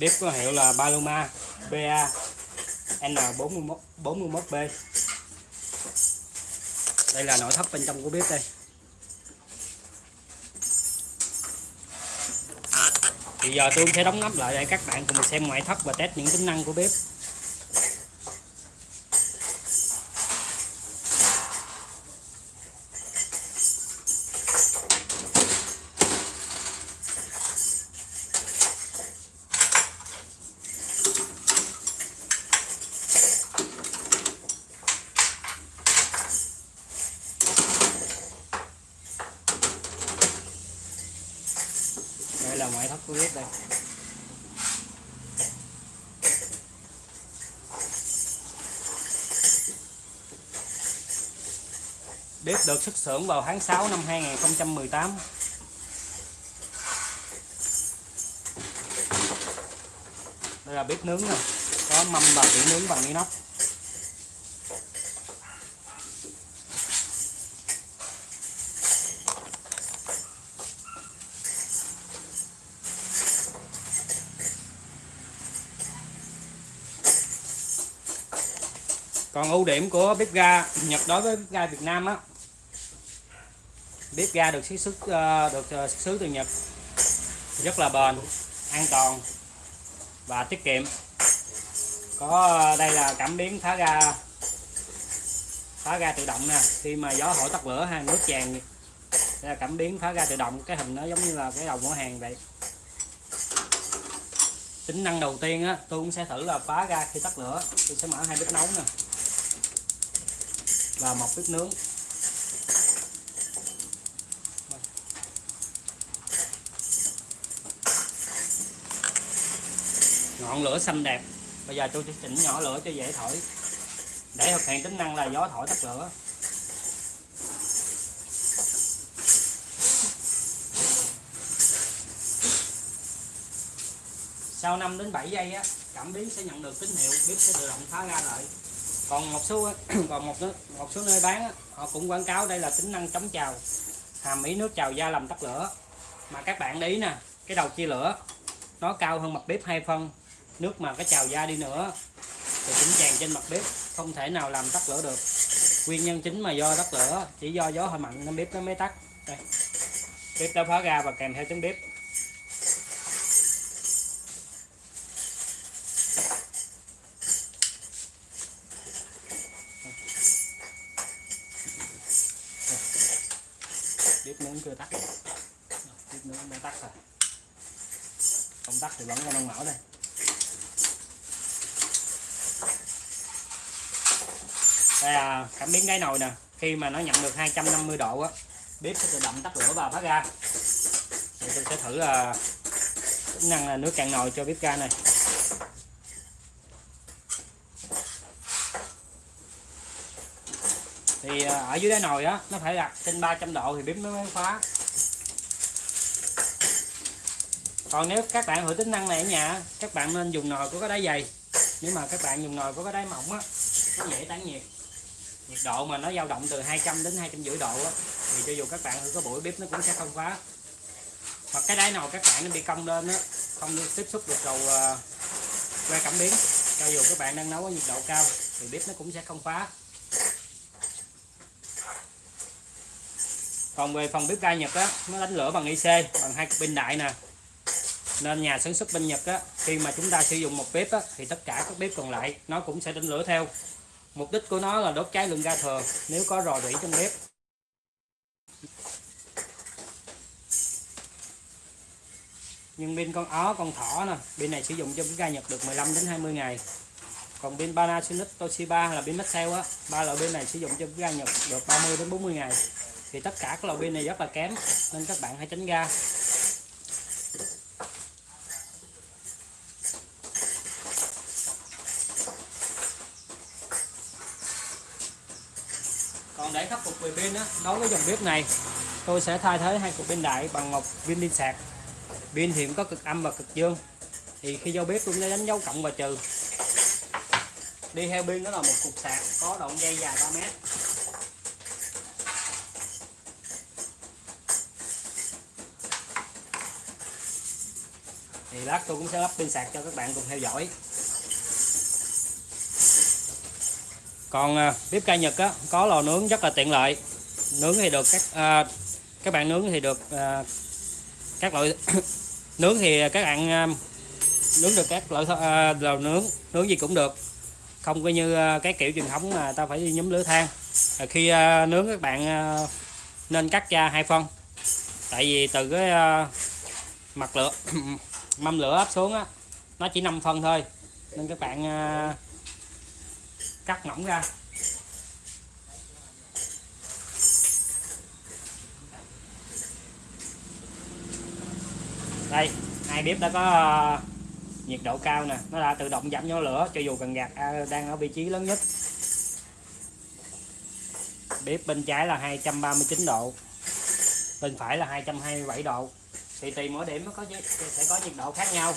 bếp có hiệu là Paloma PA N41 41B đây là nội thất bên trong của bếp đây. Thì giờ tôi sẽ đóng nắp lại để các bạn cùng xem ngoại thất và test những tính năng của bếp bếp được xuất xưởng vào tháng 6 năm 2018 đây là bếp nướng này có mâm và biển nướng bằng inox. Còn ưu điểm của bếp ga Nhật đối với bếp ga Việt Nam á bếp ga được xuất xuất ờ, được ờ, xuất xứ từ Nhật. Rất là bền, an toàn và tiết kiệm. Có ờ, đây là cảm biến phá ga phá ga tự động nè. Khi mà gió thổi tắt lửa hay nước tràn. Đây là cảm biến phá ga tự động, cái hình nó giống như là cái đầu mở hàng vậy. Tính năng đầu tiên á, tôi cũng sẽ thử là phá ga khi tắt lửa. Tôi sẽ mở hai bếp nấu nè. Và một bếp nướng. Ngọn lửa xanh đẹp. Bây giờ tôi sẽ chỉnh nhỏ lửa cho dễ thổi. Để thực hiện tính năng là gió thổi tắt lửa. Sau 5 đến 7 giây á cảm biến sẽ nhận được tín hiệu bếp sẽ tự động phá ra lại. Còn một số còn một một số nơi bán á, họ cũng quảng cáo đây là tính năng chống trào hàm ý nước trào da làm tắt lửa. Mà các bạn để ý nè cái đầu chia lửa nó cao hơn mặt bếp hai phân nước mà cái trào da đi nữa, thì cũng tràn trên mặt bếp, không thể nào làm tắt lửa được. Nguyên nhân chính mà do tắt lửa, chỉ do gió hơi mạnh nên bếp nó mới tắt. Đây. Bếp đã phá ra và kèm theo trứng bếp. Bếp nướng chưa tắt. Bếp nướng đã tắt rồi. Không tắt thì vẫn còn đang mở đây. Đây là cảm biến đáy nồi nè. Khi mà nó nhận được 250 độ á, bếp sẽ tự động tắt lửa và phát ra. Thì tôi sẽ thử là tính năng là nước cạn nồi cho bếp ga này. Thì à, ở dưới đáy nồi á, nó phải đặt trên 300 độ thì bếp nó mới khóa. Còn nếu các bạn thử tính năng này ở nhà các bạn nên dùng nồi có cái đáy dày. Nếu mà các bạn dùng nồi có cái đáy mỏng á, nó dễ tán nhiệt nhiệt độ mà nó dao động từ 200 đến 250 độ á, thì cho dù các bạn thử có buổi bếp nó cũng sẽ không khóa hoặc cái đáy nồi các bạn nó bị cong lên á, không tiếp xúc được đầu à, que cảm biến, cho dù các bạn đang nấu ở nhiệt độ cao thì bếp nó cũng sẽ không khóa còn về phần bếp ga Nhật á, nó đánh lửa bằng IC bằng hai pin đại nè. Nên nhà sản xuất bên Nhật á, khi mà chúng ta sử dụng một bếp á, thì tất cả các bếp còn lại nó cũng sẽ đánh lửa theo mục đích của nó là đốt cháy lượng ga thừa nếu có rò rỉ trong bếp. Nhưng pin con ó, con thỏ nè, pin này sử dụng cho cái ga Nhật được 15 đến 20 ngày. Còn pin Panasonic, Toshiba là pin Maxell á, ba loại pin này sử dụng cho cái ga Nhật được 30 đến 40 ngày. Thì tất cả các loại pin này rất là kém, nên các bạn hãy tránh ga còn để khắc phục về pin á, đối với dòng bếp này, tôi sẽ thay thế hai cục pin đại bằng một viên pin sạc. Pin thì cũng có cực âm và cực dương. Thì khi vô bếp tôi sẽ đánh dấu cộng và trừ. Đi theo pin đó là một cục sạc có đoạn dây dài 3 mét. Thì lát tôi cũng sẽ lắp pin sạc cho các bạn cùng theo dõi. Còn à, bếp ga Nhật á, có lò nướng rất là tiện lợi. Nướng thì được các à, các bạn nướng thì được à, các loại nướng thì các bạn à, nướng được các loại à, lò nướng nướng gì cũng được. Không có như à, cái kiểu truyền thống mà ta phải đi nhóm lửa than. À, khi à, nướng các bạn à, nên cắt ra hai phân. Tại vì từ cái à, mặt lửa mâm lửa áp xuống á nó chỉ 5 phân thôi. Nên các bạn à, cắt mỏng ra. Đây, hai bếp đã có ờ, nhiệt độ cao nè, nó đã tự động giảm nhỏ lửa, cho dù cần gạt à, đang ở vị trí lớn nhất. Bếp bên trái là 239 độ, bên phải là 227 độ. Thì tùy mỗi điểm nó có, sẽ có nhiệt độ khác nhau.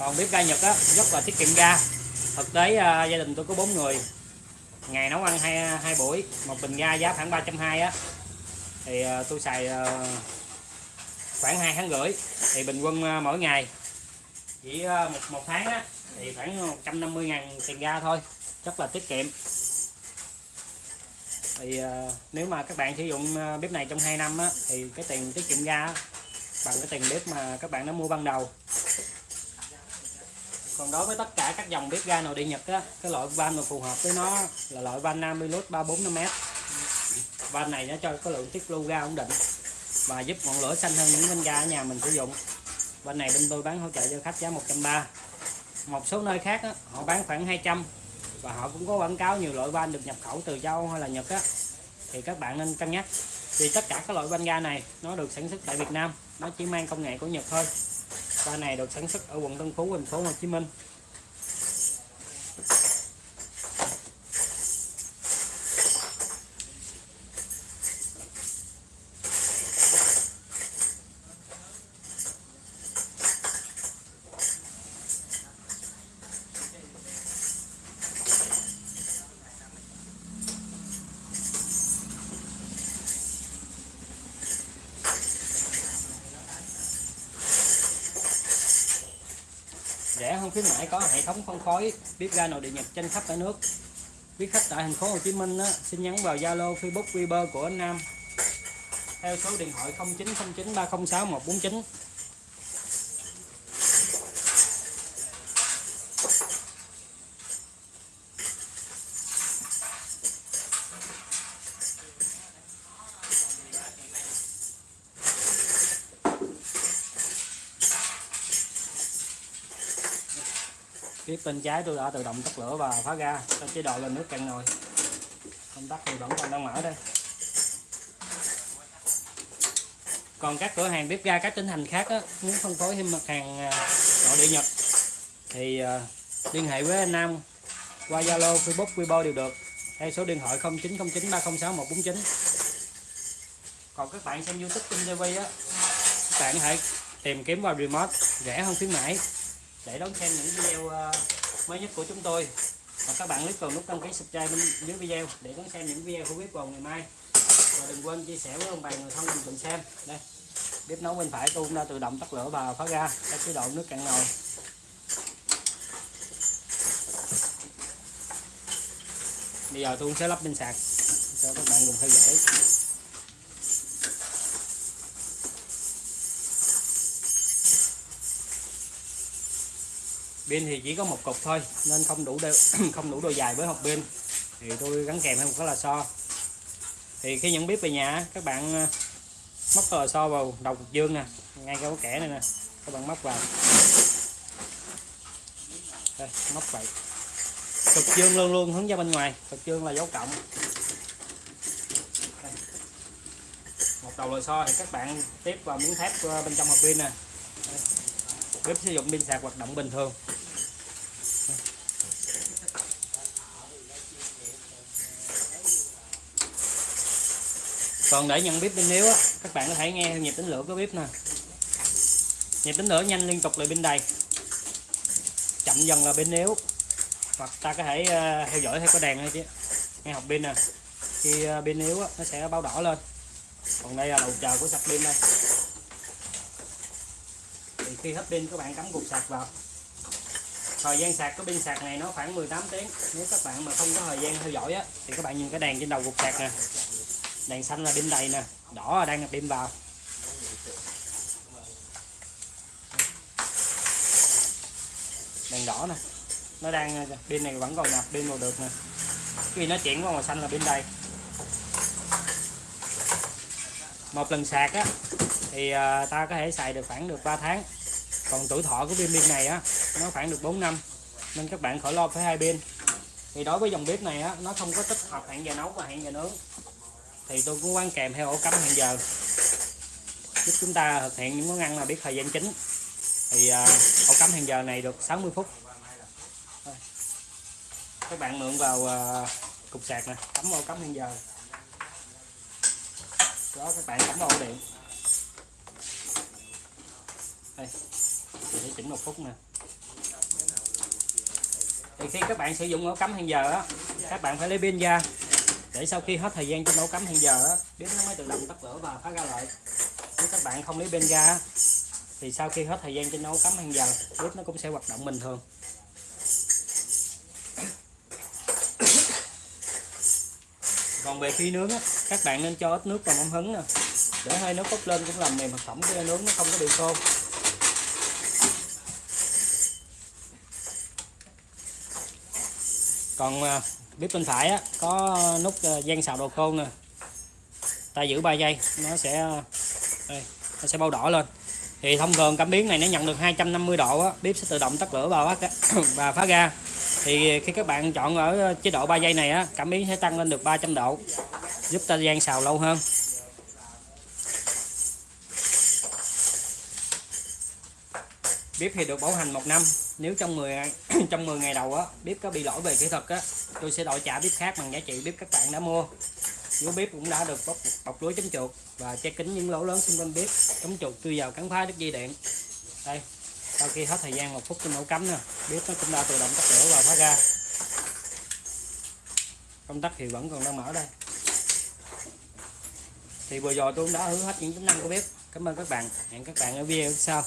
Còn bếp ga Nhật á rất là tiết kiệm ga. Thực tế à, gia đình tôi có bốn người. Ngày nấu ăn hai hai buổi một bình ga giá khoảng ba trăm hai á. Thì à, tôi xài à, khoảng hai tháng rưỡi thì bình quân à, mỗi ngày chỉ à, một một tháng á thì khoảng 150 ngàn tiền ga thôi. Rất là tiết kiệm. Thì à, nếu mà các bạn sử dụng à, bếp này trong 2 năm á, thì cái tiền tiết kiệm ga bằng cái tiền bếp mà các bạn đã mua ban đầu còn đối với tất cả các dòng bếp ga nội địa Nhật á, cái loại van mà phù hợp với nó là loại van Namilus 345m van này nó cho có lượng tiết lưu ga ổn định và giúp ngọn lửa xanh hơn những van ga ở nhà mình sử dụng. Van này bên tôi bán hỗ trợ cho khách giá 130 một số nơi khác á, họ bán khoảng 200 và họ cũng có quảng cáo nhiều loại van được nhập khẩu từ châu hay là Nhật á. Thì các bạn nên cân nhắc. Vì tất cả các loại van ga này nó được sản xuất tại Việt Nam nó chỉ mang công nghệ của Nhật thôi van này được sản xuất ở quận Tân Phú thành phố Hồ Chí Minh. Rẻ hơn khuyến mãi có hệ thống phân phối bếp ga nội địa Nhật trên khắp cả nước. Quý khách tại thành phố Hồ Chí Minh á, xin nhắn vào Zalo Facebook Viber của anh Nam. Theo số điện thoại 0909 306 149 phía bên trái tôi đã tự động tắt lửa và phá ra cho chế độ lên nước cạn nồi. Công tắc thì vẫn còn đang mở đây. Còn các cửa hàng bếp ga các tỉnh thành khác á, muốn phân phối thêm mặt hàng à, nội địa Nhật thì uh, liên hệ với anh Nam qua Zalo, Facebook, Weibo đều được hay số điện thoại 0909 306 149 còn các bạn xem YouTube trên TV á các bạn hãy tìm kiếm vào remote rẻ hơn khuyến mãi để đón xem những video ờ, mới nhất của chúng tôi. Và các bạn click vào nút đăng ký subscribe bên dưới video để đón xem những video của bếp vào ngày mai. Và đừng quên chia sẻ với ông bà người thân mình cùng xem. Đây, bếp nấu bên phải tôi cũng đã tự động tắt lửa và phá ra. Các chế độ nước cạn nồi. Bây giờ tôi cũng sẽ lắp bên sạc cho các bạn cùng theo dõi. Pin thì chỉ có một cục thôi, nên không đủ đôi không đủ độ dài với hộp pin. Thì tôi gắn kèm thêm một cái lò xo. Thì khi nhận bếp về nhà, các bạn ờ, móc cái lò xo vào đầu cục dương nè, ngay cái kẻ này nè, các bạn móc vào. Đây, móc vậy. Cực dương luôn luôn hướng ra bên ngoài cực dương là dấu cộng. Đây. một đầu lò xo thì các bạn tiếp vào miếng thép ờ, bên trong hộp pin nè. Bếp sử dụng pin sạc hoạt động bình thường. Còn để nhận bếp bên yếu á các bạn có thể nghe nhịp tính lửa của bếp nè. Nhịp tính lửa nhanh liên tục là bên đầy chậm dần là bên yếu hoặc ta có thể uh, theo dõi theo có đèn thôi chứ. Nghe học pin nè. Khi ờ, pin yếu á, nó sẽ báo đỏ lên. Còn đây là đầu chờ của sạc pin đây. Thì khi hết pin các bạn cắm cục sạc vào. Thời gian sạc của pin sạc này nó khoảng 18 tiếng. Nếu các bạn mà không có thời gian theo dõi á thì các bạn nhìn cái đèn trên đầu cục sạc nè đèn xanh là pin đầy nè, đỏ là đang nạp pin vào. Đèn đỏ nè, nó đang pin này vẫn còn nạp pin vào được nè. Khi nó chuyển qua màu xanh là pin đầy một lần sạc á, thì à, ta có thể xài được khoảng được 3 tháng. Còn tuổi thọ của pin pin này á, nó khoảng được 4 năm, nên các bạn khỏi lo phải hai pin thì đối với dòng bếp này á, nó không có tích hợp hẹn giờ nấu và hẹn giờ nướng thì tôi cũng quán kèm theo ổ cắm hẹn giờ. Giúp chúng ta thực hiện những món ăn là biết thời gian chính. Thì uh, ổ cắm hẹn giờ này được 60 phút. Các bạn mượn vào uh, cục sạc nè cắm ổ cắm hẹn giờ. Đó các bạn cắm vào ổ điện. Đây mình sẽ chỉnh một phút nè. Thì khi các bạn sử dụng ổ cắm hẹn giờ á các bạn phải lấy pin ra để sau khi hết thời gian cho nấu cắm hẹn giờ á bếp nó mới tự động tắt lửa và phá ra lại. Nếu các bạn không lấy bên ra thì sau khi hết thời gian cho nấu cắm hẹn giờ bếp nó cũng sẽ hoạt động bình thường. Còn về khi nướng á, các bạn nên cho ít nước vào mâm hứng nè. Để hơi nước bốc lên cũng làm mềm thực phẩm cái nướng nó không có bị khô. Còn à, bếp bên phải á, có nút ờ, gian xào đồ khô nè. Ta giữ 3 giây nó sẽ ờ, đây, nó sẽ bao đỏ lên. Thì thông thường cảm biến này nó nhận được 250 độ á, bếp sẽ tự động tắt lửa và phát và phá ra. Thì khi các bạn chọn ở chế độ 3 giây này á, cảm biến sẽ tăng lên được 300 độ giúp ta gian xào lâu hơn. Bếp thì được bảo hành một năm. Nếu trong 10 trong 10 ngày đầu á bếp có bị lỗi về kỹ thuật á tôi sẽ đổi trả bếp khác bằng giá trị bếp các bạn đã mua. Gấu bếp cũng đã được bọc, bọc lưới chống chuột và che kín những lỗ lớn xung quanh bếp chống chuột tuy vào cắn phá đứt dây điện. Đây sau khi hết thời gian một phút trên ổ cắm nè bếp nó cũng đã tự động tắt lửa và phá ra. Công tắc thì vẫn còn đang mở đây. Thì vừa rồi tôi cũng đã hứa hết những tính năng của bếp. Cảm ơn các bạn. Hẹn các bạn ở video sau.